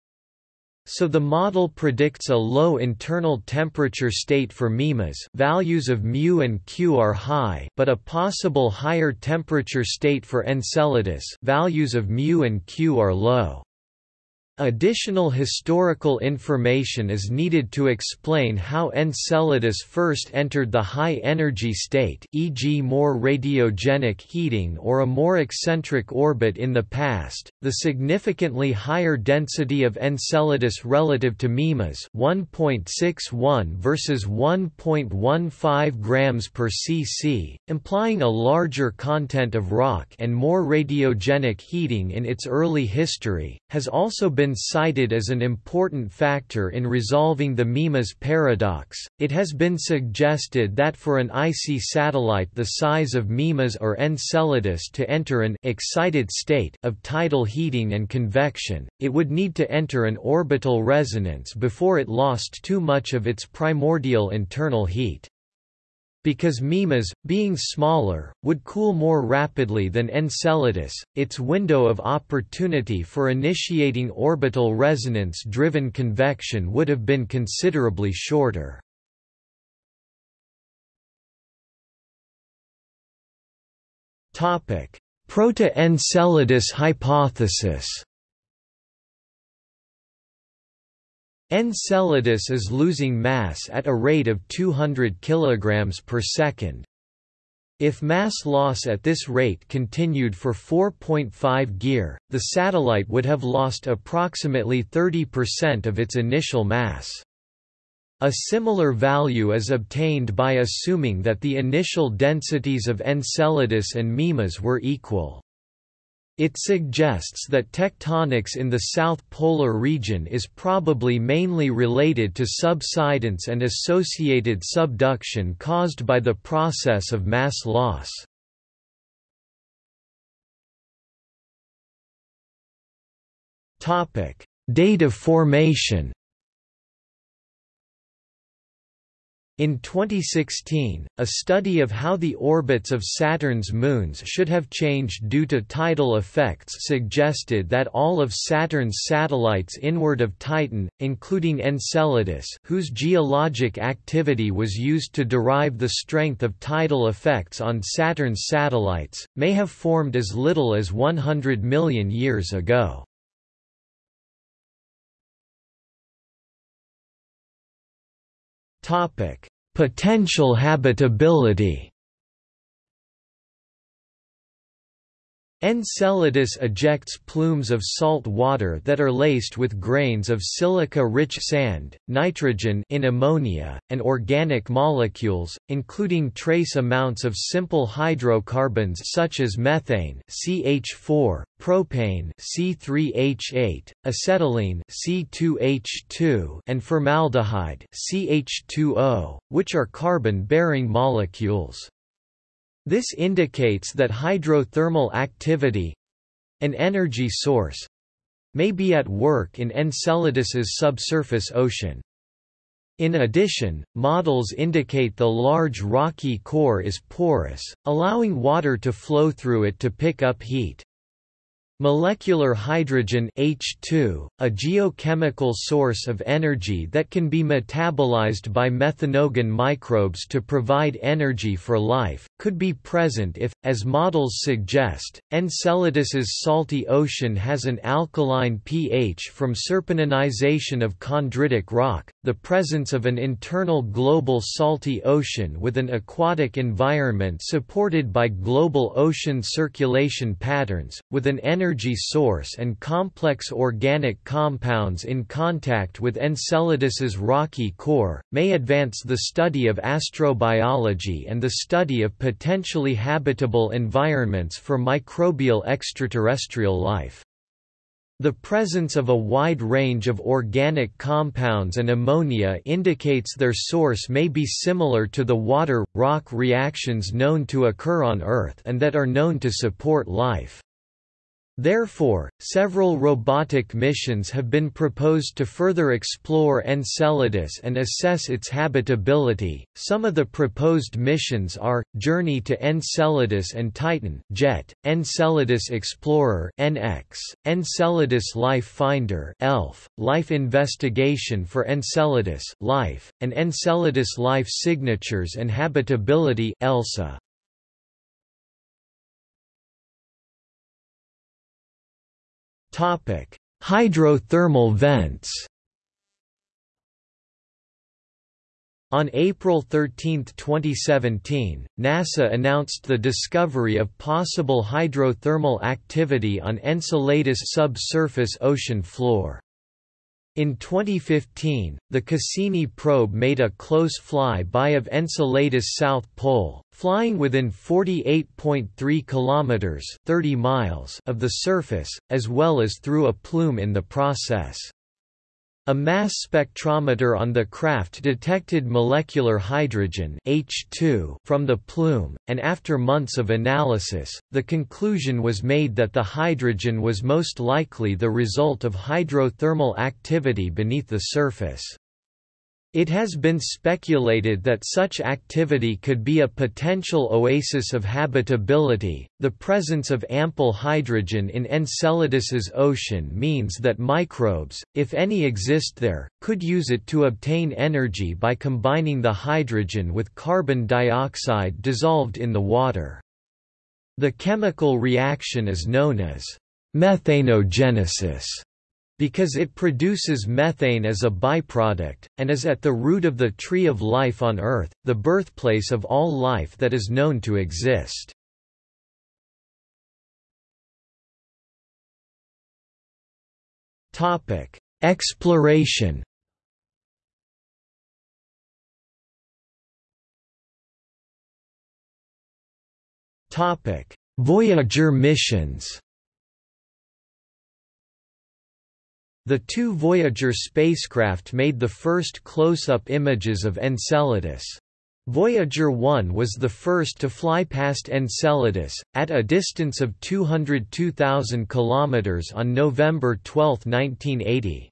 So the model predicts a low internal temperature state for MIMAS values of μ and Q are high but a possible higher temperature state for Enceladus values of μ and Q are low. Additional historical information is needed to explain how Enceladus first entered the high-energy state e.g. more radiogenic heating or a more eccentric orbit in the past. The significantly higher density of Enceladus relative to Mimas 1.61 versus 1.15 grams per cc, implying a larger content of rock and more radiogenic heating in its early history, has also been been cited as an important factor in resolving the Mimas paradox. It has been suggested that for an icy satellite the size of Mimas or Enceladus to enter an excited state of tidal heating and convection, it would need to enter an orbital resonance before it lost too much of its primordial internal heat. Because Mimas, being smaller, would cool more rapidly than Enceladus, its window of opportunity for initiating orbital resonance-driven convection would have been considerably shorter. Proto-Enceladus hypothesis Enceladus is losing mass at a rate of 200 kg per second. If mass loss at this rate continued for 4.5 Gyr, the satellite would have lost approximately 30% of its initial mass. A similar value is obtained by assuming that the initial densities of Enceladus and Mimas were equal. It suggests that tectonics in the south polar region is probably mainly related to subsidence and associated subduction caused by the process of mass loss. Date of formation In 2016, a study of how the orbits of Saturn's moons should have changed due to tidal effects suggested that all of Saturn's satellites inward of Titan, including Enceladus whose geologic activity was used to derive the strength of tidal effects on Saturn's satellites, may have formed as little as 100 million years ago. Potential habitability. Enceladus ejects plumes of salt water that are laced with grains of silica-rich sand, nitrogen in ammonia, and organic molecules, including trace amounts of simple hydrocarbons such as methane CH4, propane C3H8, acetylene C2H2, and formaldehyde CH2O, which are carbon-bearing molecules. This indicates that hydrothermal activity—an energy source—may be at work in Enceladus's subsurface ocean. In addition, models indicate the large rocky core is porous, allowing water to flow through it to pick up heat. Molecular hydrogen H2, a geochemical source of energy that can be metabolized by methanogen microbes to provide energy for life, could be present if, as models suggest, Enceladus's salty ocean has an alkaline pH from serpentinization of chondritic rock, the presence of an internal global salty ocean with an aquatic environment supported by global ocean circulation patterns, with an energy energy source and complex organic compounds in contact with Enceladus's rocky core, may advance the study of astrobiology and the study of potentially habitable environments for microbial extraterrestrial life. The presence of a wide range of organic compounds and ammonia indicates their source may be similar to the water-rock reactions known to occur on Earth and that are known to support life. Therefore, several robotic missions have been proposed to further explore Enceladus and assess its habitability. Some of the proposed missions are Journey to Enceladus and Titan (JET), Enceladus Explorer (EnEx), Enceladus Life Finder (ELF), Life Investigation for Enceladus (LIFE), and Enceladus Life Signatures and Habitability (ELSA). Topic: Hydrothermal vents. On April 13, 2017, NASA announced the discovery of possible hydrothermal activity on Enceladus subsurface ocean floor. In 2015, the Cassini probe made a close fly-by of Enceladus' south pole, flying within 48.3 kilometers (30 miles) of the surface, as well as through a plume in the process. A mass spectrometer on the craft detected molecular hydrogen H2 from the plume, and after months of analysis, the conclusion was made that the hydrogen was most likely the result of hydrothermal activity beneath the surface. It has been speculated that such activity could be a potential oasis of habitability. The presence of ample hydrogen in Enceladus's ocean means that microbes, if any exist there, could use it to obtain energy by combining the hydrogen with carbon dioxide dissolved in the water. The chemical reaction is known as methanogenesis because it produces methane as a byproduct, and is at the root of the tree of life on Earth, the birthplace of all life that is known to exist. Exploration Voyager missions The two Voyager spacecraft made the first close-up images of Enceladus. Voyager 1 was the first to fly past Enceladus, at a distance of 202,000 km on November 12, 1980.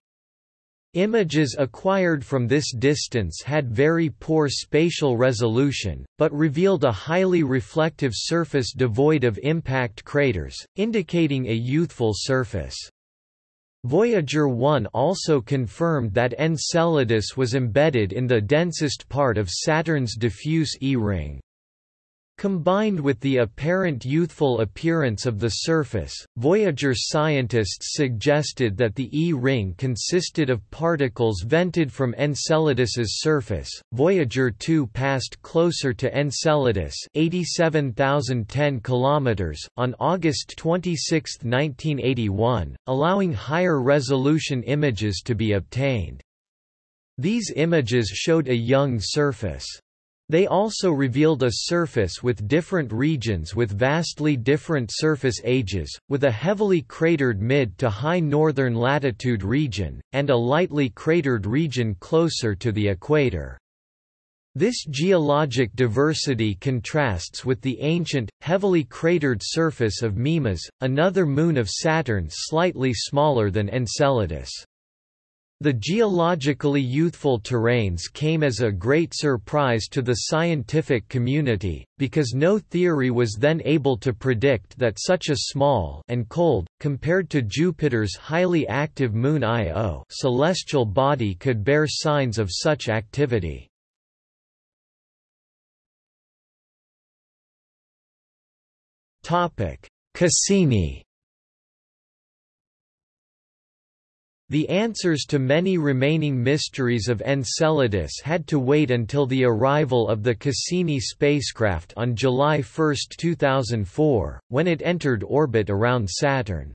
Images acquired from this distance had very poor spatial resolution, but revealed a highly reflective surface devoid of impact craters, indicating a youthful surface. Voyager 1 also confirmed that Enceladus was embedded in the densest part of Saturn's diffuse E-ring. Combined with the apparent youthful appearance of the surface, Voyager scientists suggested that the E-ring consisted of particles vented from Enceladus's surface. Voyager 2 passed closer to Enceladus, 87,010 kilometers, on August 26, 1981, allowing higher resolution images to be obtained. These images showed a young surface. They also revealed a surface with different regions with vastly different surface ages, with a heavily cratered mid to high northern latitude region, and a lightly cratered region closer to the equator. This geologic diversity contrasts with the ancient, heavily cratered surface of Mimas, another moon of Saturn slightly smaller than Enceladus. The geologically youthful terrains came as a great surprise to the scientific community, because no theory was then able to predict that such a small and cold, compared to Jupiter's highly active moon Io celestial body could bear signs of such activity. Cassini The answers to many remaining mysteries of Enceladus had to wait until the arrival of the Cassini spacecraft on July 1, 2004, when it entered orbit around Saturn.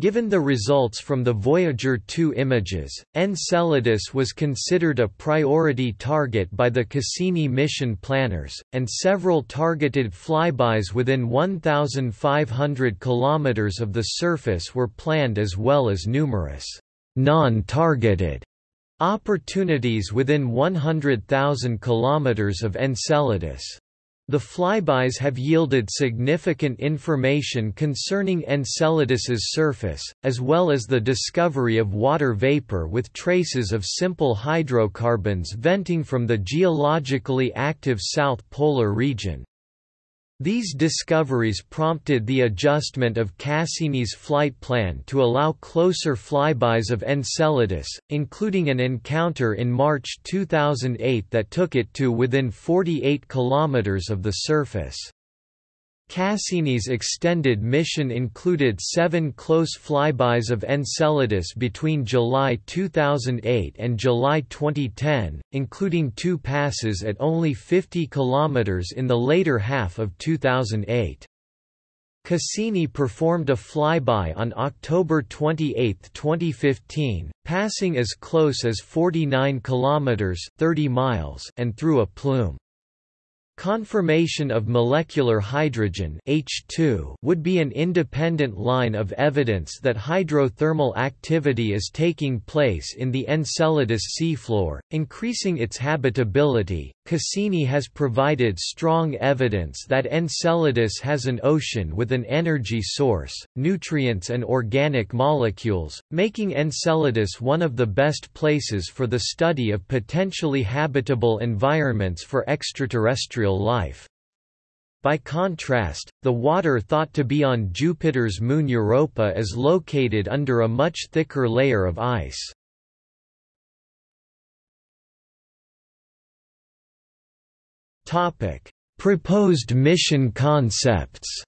Given the results from the Voyager 2 images, Enceladus was considered a priority target by the Cassini mission planners, and several targeted flybys within 1,500 km of the surface were planned as well as numerous non-targeted opportunities within 100,000 km of Enceladus. The flybys have yielded significant information concerning Enceladus's surface, as well as the discovery of water vapor with traces of simple hydrocarbons venting from the geologically active South Polar region. These discoveries prompted the adjustment of Cassini's flight plan to allow closer flybys of Enceladus, including an encounter in March 2008 that took it to within 48 km of the surface. Cassini's extended mission included seven close flybys of Enceladus between July 2008 and July 2010, including two passes at only 50 km in the later half of 2008. Cassini performed a flyby on October 28, 2015, passing as close as 49 km 30 miles and through a plume. Confirmation of molecular hydrogen H2 would be an independent line of evidence that hydrothermal activity is taking place in the Enceladus seafloor, increasing its habitability. Cassini has provided strong evidence that Enceladus has an ocean with an energy source, nutrients and organic molecules, making Enceladus one of the best places for the study of potentially habitable environments for extraterrestrial life. By contrast, the water thought to be on Jupiter's moon Europa is located under a much thicker layer of ice. Proposed mission concepts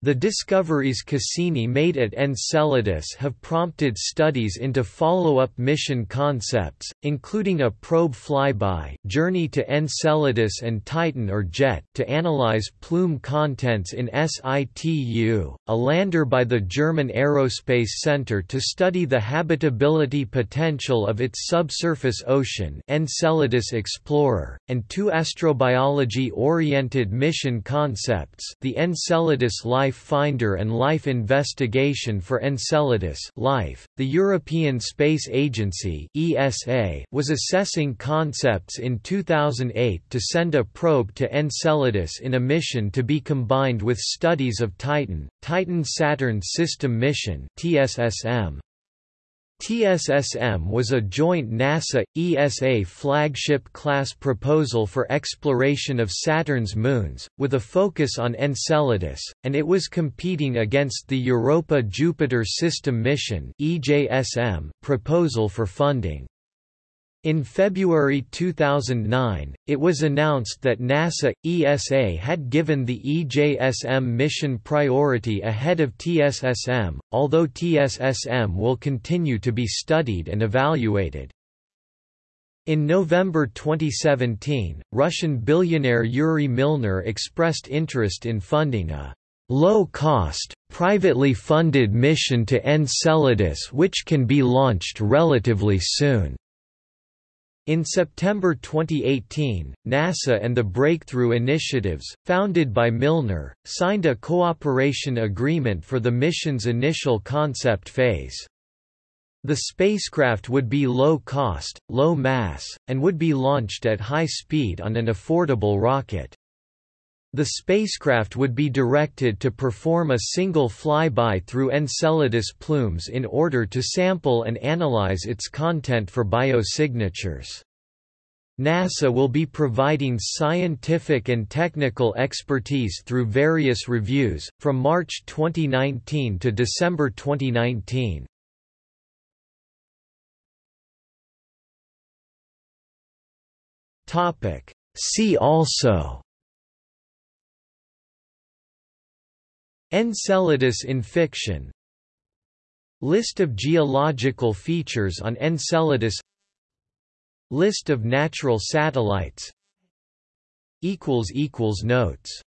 The discoveries Cassini made at Enceladus have prompted studies into follow-up mission concepts, including a probe flyby journey to Enceladus and Titan or JET to analyze plume contents in situ, a lander by the German Aerospace Center to study the habitability potential of its subsurface ocean Enceladus Explorer, and two astrobiology-oriented mission concepts the Enceladus Life Life Finder and Life Investigation for Enceladus LIFE. .The European Space Agency ESA was assessing concepts in 2008 to send a probe to Enceladus in a mission to be combined with studies of Titan, Titan-Saturn System Mission TSSM. TSSM was a joint NASA-ESA flagship-class proposal for exploration of Saturn's moons, with a focus on Enceladus, and it was competing against the Europa-Jupiter System Mission proposal for funding. In February 2009, it was announced that NASA ESA had given the EJSM mission priority ahead of TSSM, although TSSM will continue to be studied and evaluated. In November 2017, Russian billionaire Yuri Milner expressed interest in funding a low-cost, privately funded mission to Enceladus which can be launched relatively soon. In September 2018, NASA and the Breakthrough Initiatives, founded by Milner, signed a cooperation agreement for the mission's initial concept phase. The spacecraft would be low cost, low mass, and would be launched at high speed on an affordable rocket. The spacecraft would be directed to perform a single flyby through Enceladus plumes in order to sample and analyze its content for biosignatures. NASA will be providing scientific and technical expertise through various reviews, from March 2019 to December 2019. See also Enceladus in fiction. List of geological features on Enceladus. List of natural satellites. Notes